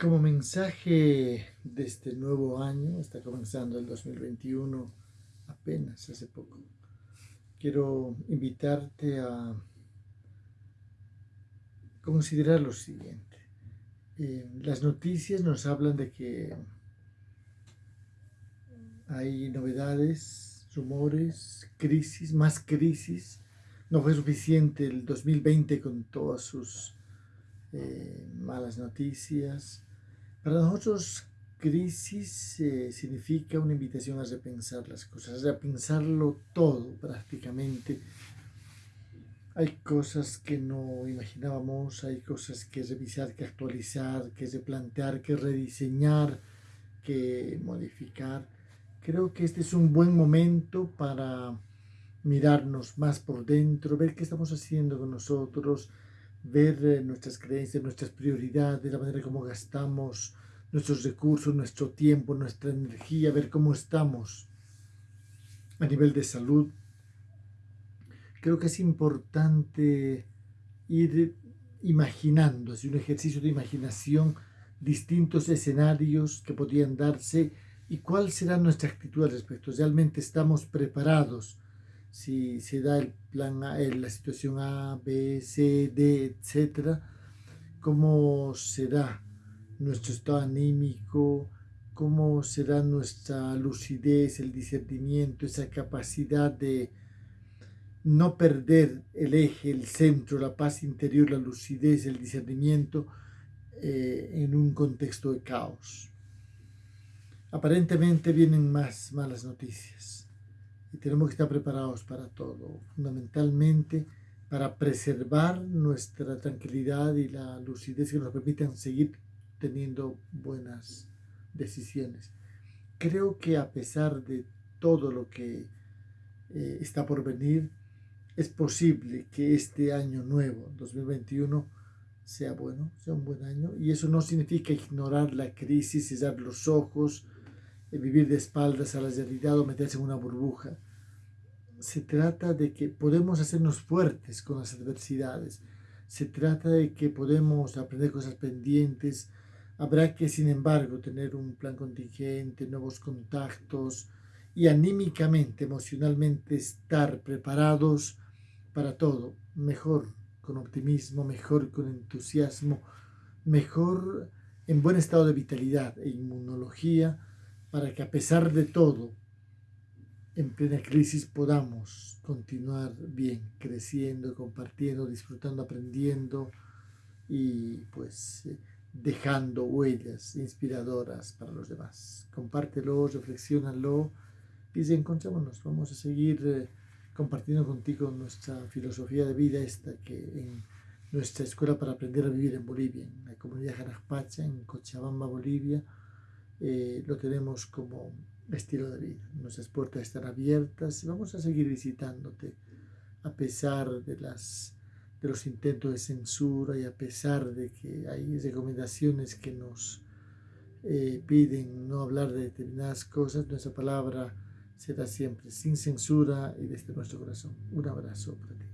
Como mensaje de este nuevo año, está comenzando el 2021 apenas hace poco, quiero invitarte a considerar lo siguiente. Eh, las noticias nos hablan de que hay novedades, rumores, crisis, más crisis. No fue suficiente el 2020 con todas sus eh, malas noticias. Para nosotros, crisis eh, significa una invitación a repensar las cosas, a pensarlo todo prácticamente. Hay cosas que no imaginábamos, hay cosas que revisar, que actualizar, que replantear, que rediseñar, que modificar. Creo que este es un buen momento para mirarnos más por dentro, ver qué estamos haciendo con nosotros, ver eh, nuestras creencias, nuestras prioridades, la manera como gastamos nuestros recursos, nuestro tiempo, nuestra energía, ver cómo estamos a nivel de salud. Creo que es importante ir imaginando, es un ejercicio de imaginación, distintos escenarios que podrían darse y cuál será nuestra actitud al respecto. ¿Realmente estamos preparados si se da el plan A, la situación A, B, C, D, etcétera, cómo será nuestro estado anímico, cómo será nuestra lucidez, el discernimiento, esa capacidad de no perder el eje, el centro, la paz interior, la lucidez, el discernimiento eh, en un contexto de caos. Aparentemente vienen más malas noticias y tenemos que estar preparados para todo, fundamentalmente para preservar nuestra tranquilidad y la lucidez que nos permitan seguir teniendo buenas decisiones. Creo que a pesar de todo lo que eh, está por venir, es posible que este año nuevo, 2021, sea bueno, sea un buen año. Y eso no significa ignorar la crisis, cerrar los ojos, vivir de espaldas a la realidad o meterse en una burbuja. Se trata de que podemos hacernos fuertes con las adversidades. Se trata de que podemos aprender cosas pendientes. Habrá que, sin embargo, tener un plan contingente, nuevos contactos y anímicamente, emocionalmente estar preparados para todo. Mejor con optimismo, mejor con entusiasmo, mejor en buen estado de vitalidad e inmunología para que a pesar de todo, en plena crisis podamos continuar bien, creciendo, compartiendo, disfrutando, aprendiendo y pues eh, dejando huellas inspiradoras para los demás. Compártelo, reflexionalo y encontrémonos. Vamos a seguir eh, compartiendo contigo nuestra filosofía de vida esta que en nuestra escuela para aprender a vivir en Bolivia, en la comunidad Jarajpacha, en Cochabamba, Bolivia, eh, lo tenemos como estilo de vida. Nuestras puertas están abiertas y vamos a seguir visitándote a pesar de, las, de los intentos de censura y a pesar de que hay recomendaciones que nos eh, piden no hablar de determinadas cosas, nuestra palabra será siempre sin censura y desde nuestro corazón. Un abrazo para ti.